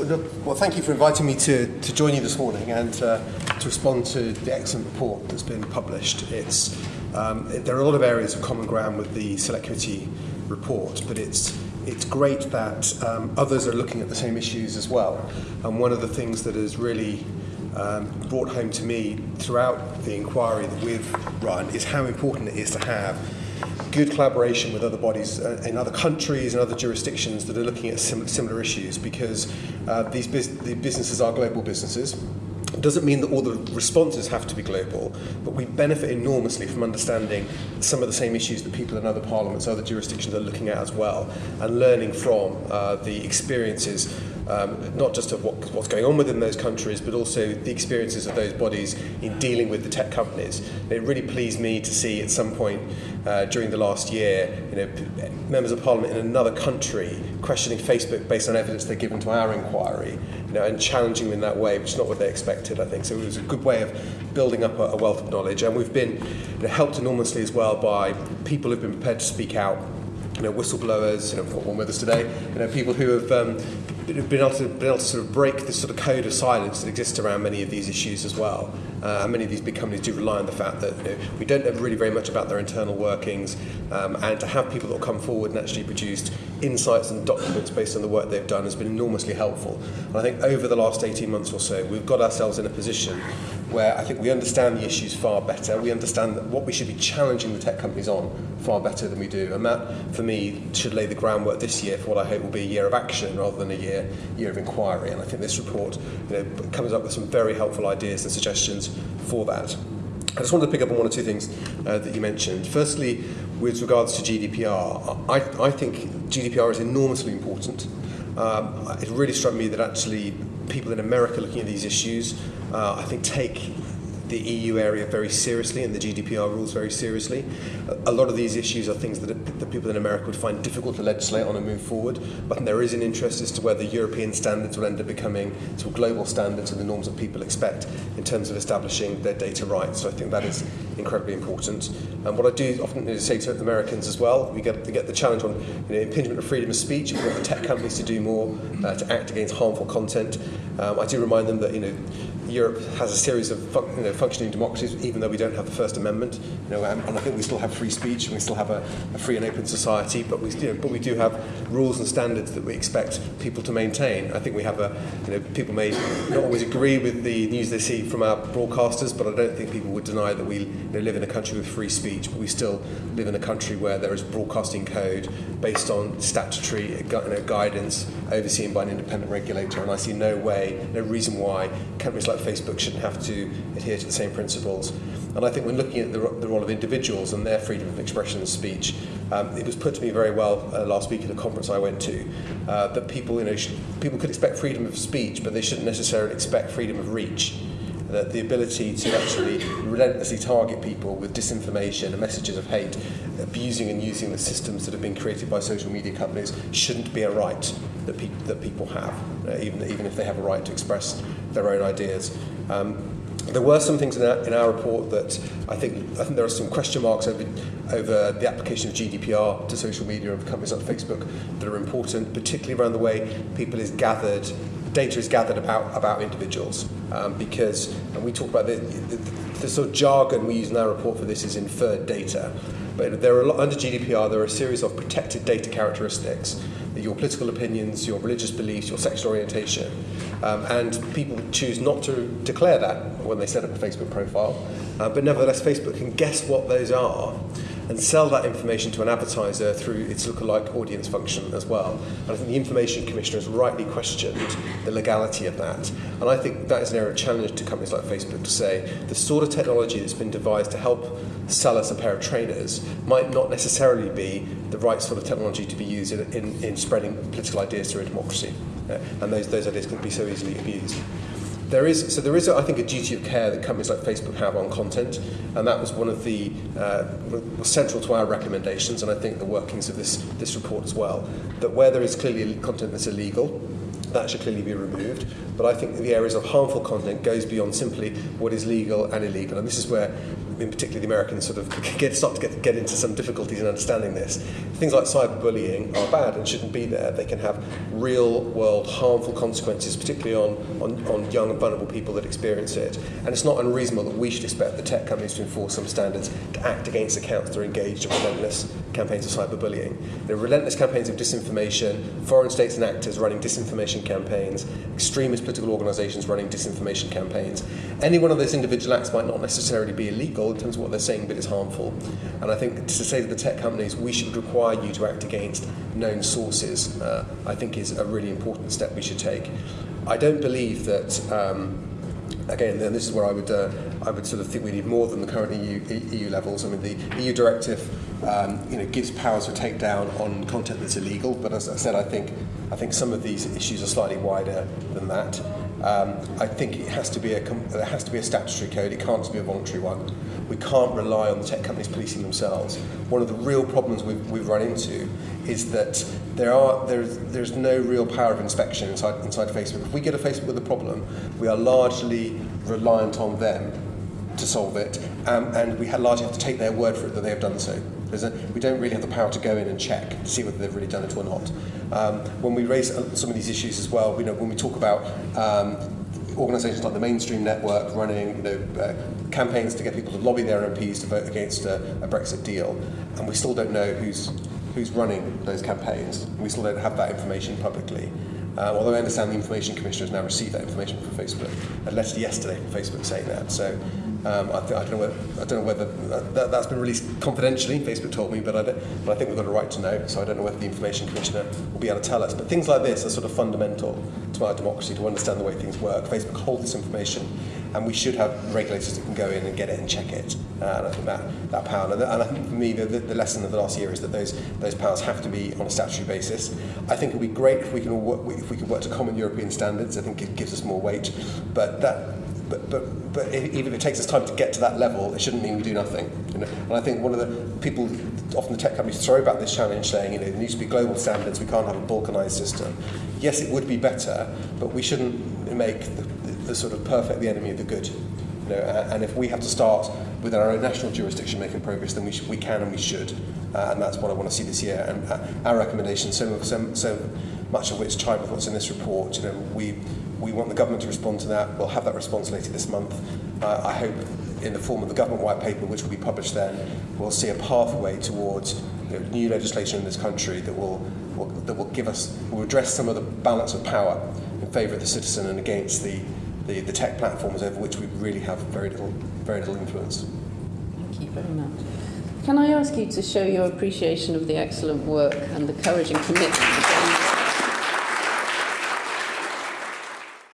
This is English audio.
well, thank you for inviting me to, to join you this morning and uh, to respond to the excellent report that's been published. It's, um, there are a lot of areas of common ground with the Select Committee report, but it's, it's great that um, others are looking at the same issues as well. And one of the things that has really um, brought home to me throughout the inquiry that we've run is how important it is to have good collaboration with other bodies uh, in other countries and other jurisdictions that are looking at sim similar issues because uh, these bus the businesses are global businesses. It doesn't mean that all the responses have to be global, but we benefit enormously from understanding some of the same issues that people in other parliaments, other jurisdictions are looking at as well, and learning from uh, the experiences um, not just of what, what's going on within those countries, but also the experiences of those bodies in dealing with the tech companies. It really pleased me to see at some point uh, during the last year, you know, members of parliament in another country questioning Facebook based on evidence they're given to our inquiry, you know, and challenging them in that way, which is not what they expected, I think. So it was a good way of building up a, a wealth of knowledge. And we've been you know, helped enormously as well by people who've been prepared to speak out you know, whistleblowers, you know, one with us today, you know, people who have um, been able, to, been able to sort of break this sort of code of silence that exists around many of these issues as well. Uh, and many of these big companies do rely on the fact that you know, we don't know really very much about their internal workings, um, and to have people that will come forward and actually produced insights and documents based on the work they've done has been enormously helpful. And I think over the last 18 months or so, we've got ourselves in a position where I think we understand the issues far better. We understand what we should be challenging the tech companies on far better than we do. And that, for me, should lay the groundwork this year for what I hope will be a year of action rather than a year, year of inquiry. And I think this report you know, comes up with some very helpful ideas and suggestions for that. I just wanted to pick up on one or two things uh, that you mentioned. Firstly, with regards to GDPR, I, I think GDPR is enormously important. Um, it really struck me that actually people in America looking at these issues, uh, I think, take the EU area very seriously and the GDPR rules very seriously. A lot of these issues are things that, that people in America would find difficult to legislate on and move forward, but there is an interest as to whether European standards will end up becoming sort of global standards and the norms that people expect in terms of establishing their data rights. So I think that is incredibly important. And what I do often say to Americans as well, we get, we get the challenge on you know, impingement of freedom of speech. We want the tech companies to do more uh, to act against harmful content. Um, I do remind them that you know Europe has a series of you know, functioning democracies, even though we don't have the First Amendment. You know, and I think we still have free speech and we still have a, a free and open society, but we, you know, but we do have rules and standards that we expect people to maintain. I think we have a, you know, people may not always agree with the news they see from our broadcasters, but I don't think people would deny that we you know, live in a country with free speech, but we still live in a country where there is broadcasting code based on statutory you know, guidance overseen by an independent regulator, and I see no way, no reason why companies like Facebook shouldn't have to adhere to the same principles. And I think when looking at the, the role of individuals and their freedom of expression and speech, um, it was put to me very well uh, last week at a conference I went to uh, that people, you know, should, people could expect freedom of speech, but they shouldn't necessarily expect freedom of reach the, the ability to actually relentlessly target people with disinformation and messages of hate, abusing and using the systems that have been created by social media companies shouldn't be a right that, pe that people have, uh, even, even if they have a right to express their own ideas. Um, there were some things in our, in our report that I think, I think there are some question marks over, over the application of GDPR to social media and companies like Facebook that are important, particularly around the way people is gathered data is gathered about about individuals, um, because and we talk about the, the, the sort of jargon we use in our report for this is inferred data, but there are under GDPR there are a series of protected data characteristics your political opinions, your religious beliefs, your sexual orientation. Um, and people choose not to declare that when they set up a Facebook profile. Uh, but nevertheless, Facebook can guess what those are and sell that information to an advertiser through its lookalike audience function as well. And I think the Information Commissioner has rightly questioned the legality of that. And I think that is an area of challenge to companies like Facebook to say the sort of technology that's been devised to help sell us a pair of trainers might not necessarily be the right sort of technology to be used in, in, in spreading political ideas through a democracy. Uh, and those, those ideas can be so easily abused. There is so there is I think a duty of care that companies like Facebook have on content, and that was one of the uh, central to our recommendations, and I think the workings of this this report as well. That where there is clearly content that's illegal, that should clearly be removed. But I think the areas of harmful content goes beyond simply what is legal and illegal. And this is where, in particular, the Americans sort of get, start to get, get into some difficulties in understanding this. Things like cyberbullying are bad and shouldn't be there. They can have real world harmful consequences, particularly on, on, on young and vulnerable people that experience it. And it's not unreasonable that we should expect the tech companies to enforce some standards to act against accounts that are engaged in relentless campaigns of cyberbullying. There are relentless campaigns of disinformation, foreign states and actors running disinformation campaigns, extremist political organisations running disinformation campaigns. Any one of those individual acts might not necessarily be illegal in terms of what they're saying, but it's harmful. And I think to say to the tech companies, we should require you to act against known sources, uh, I think is a really important step we should take. I don't believe that. Um, again, and this is where I would, uh, I would sort of think we need more than the current EU, EU levels. I mean, the EU directive, um, you know, gives powers for takedown on content that's illegal, but as I said, I think, I think some of these issues are slightly wider than that. Um, I think it has to be a there has to be a statutory code. It can't just be a voluntary one. We can't rely on the tech companies policing themselves. One of the real problems we've, we've run into is that there are there's there's no real power of inspection inside inside Facebook. If we get a Facebook with a problem, we are largely reliant on them to solve it, um, and we largely have to take their word for it that they have done so. A, we don't really have the power to go in and check to see whether they've really done it or not. Um, when we raise some of these issues as well, you know, when we talk about um, organisations like the Mainstream Network running you know, uh, campaigns to get people to lobby their MPs to vote against a, a Brexit deal, and we still don't know who's who's running those campaigns. We still don't have that information publicly. Um, although I understand the Information Commissioner has now received that information from Facebook. A letter yesterday from Facebook saying that. So um, I, th- I, don't know whether, I don't know whether that, that's been released confidentially, Facebook told me, but I, but I think we've got a right to know. So I don't know whether the Information Commissioner will be able to tell us. But things like this are sort of fundamental to our democracy, to understand the way things work. Facebook holds this information and we should have regulators that can go in and get it and check it. Uh, and I think that, that power, and, I think for me the, the, lesson of the last year is that those those powers have to be on a statutory basis. I think it would be great if we can work, if we could work to common European standards. I think it gives us more weight, but that but, but, but even if it takes us time to get to that level, it shouldn't mean we do nothing. You know? And I think one of the people, often the tech companies throw about this challenge saying, you know, there needs to be global standards, we can't have a balkanized system. Yes, it would be better, but we shouldn't make the, the, the sort of perfect the enemy of the good. You know, and if we have to start with our own national jurisdiction making progress, then we, sh- we can and we should. Uh, and that's what I want to see this year. And uh, our recommendation, so, so, so much of which tie with what's in this report, you know, we we want the government to respond to that. We'll have that response later this month. Uh, I hope in the form of the government white paper, which will be published then, we'll see a pathway towards you know, new legislation in this country that will, will, that will give us, will address some of the balance of power in favour of the citizen and against the, the, the tech platforms over which we really have very little, very little influence. Thank you very much. Can I ask you to show your appreciation of the excellent work and the courage and commitment